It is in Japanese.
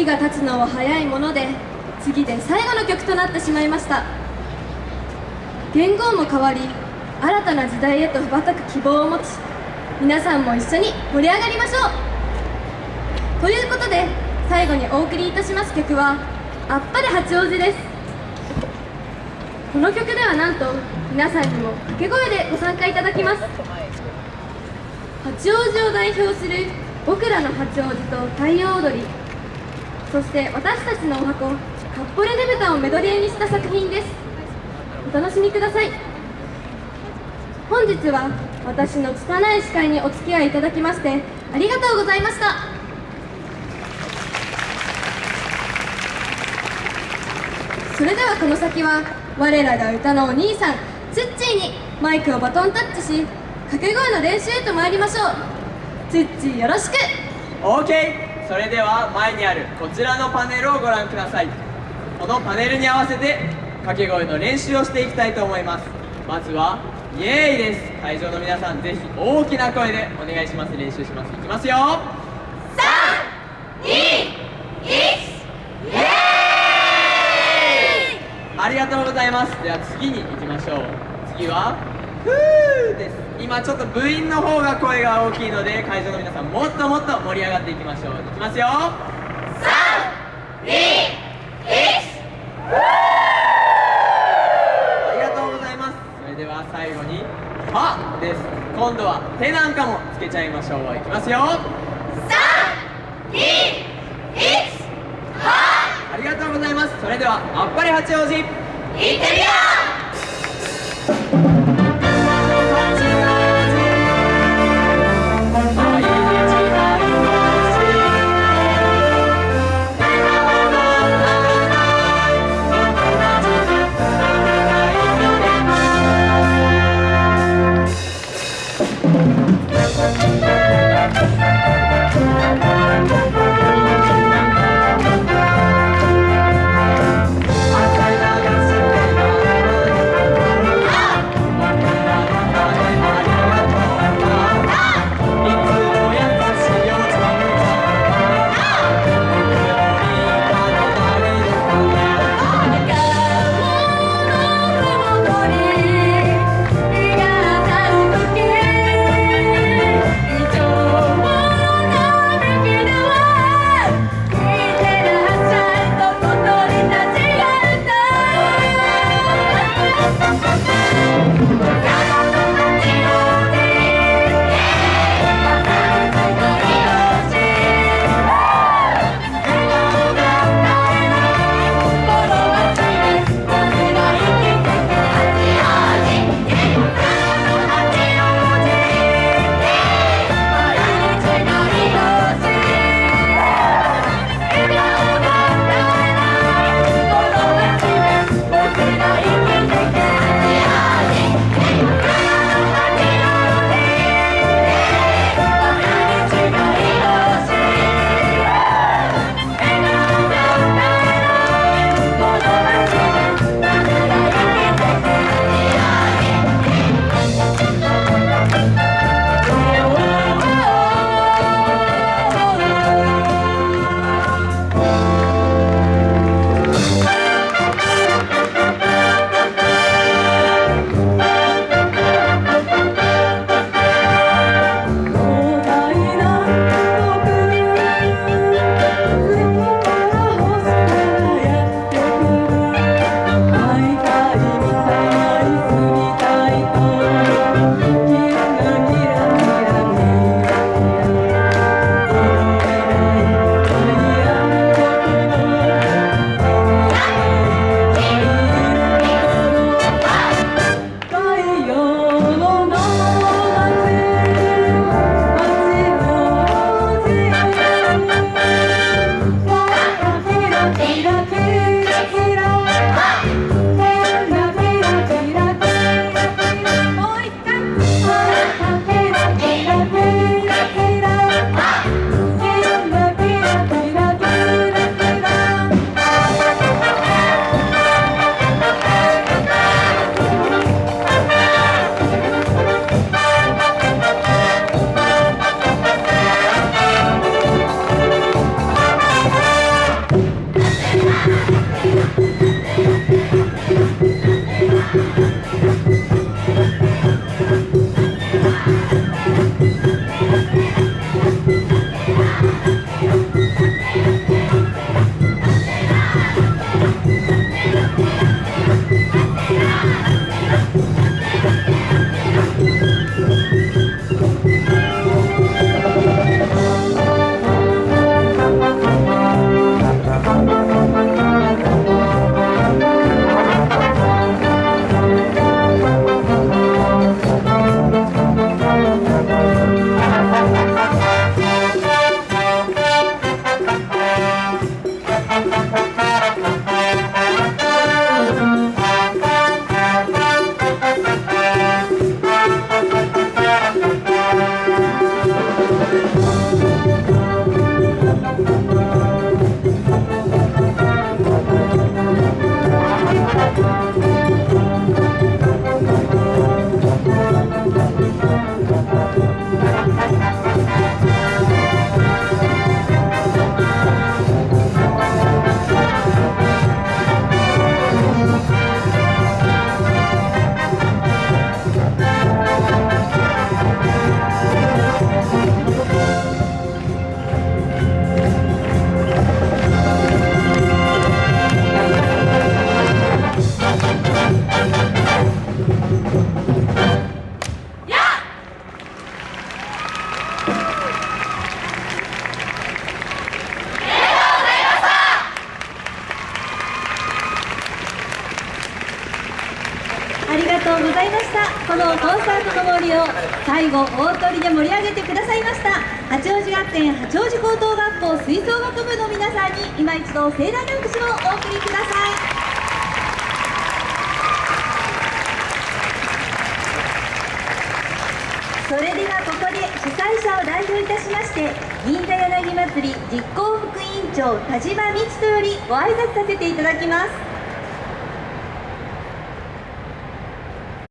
時が経つのは早いもので次で最後の曲となってしまいました。言語も変わり新たな時代へと羽ばたく希望を持ち皆さんも一緒に盛り上がりましょう。ということで最後にお送りいたします曲は「あっぱれ八王子」です。この曲ではなんと皆さんにも掛け声でご参加いただきます。八王子を代表する僕らの八王子と太陽踊り。そして私たちのお箱カッポレねぶたをメドレーにした作品です。お楽しみください。本日は私の拙い司会にお付き合いいただきましてありがとうございました。それではこの先は我らが歌のお兄さんツッチーにマイクをバトンタッチし掛け声の練習へと参りましょう。ツッチーよろしく。OK それでは前にあるこちらのパネルをご覧ください。このパネルに合わせて掛け声の練習をしていきたいと思います。まずはイエーイです。会場の皆さんぜひ大きな声でお願いします。練習します。いきますよ。ありがとうございます。では次に行きましょう。次は今ちょっと部員の方が声が大きいので会場の皆さんもっともっと盛り上がっていきましょう。いきますよ。321ありがとうございますそれでは最後に「は」です今度は手なんかもつけちゃいましょういきますよ321はありがとうございます。それではあっぱれ八王子。行ってみようこのコンサートの森を最後大鳥で盛り上げてくださいました。八王子学園八王子高等学校吹奏楽部の皆さんに今一度盛大な拍手をお送りください。それではここで主催者を代表いたしまして銀座柳祭り実行副委員長田島道人よりご挨拶させていただきます。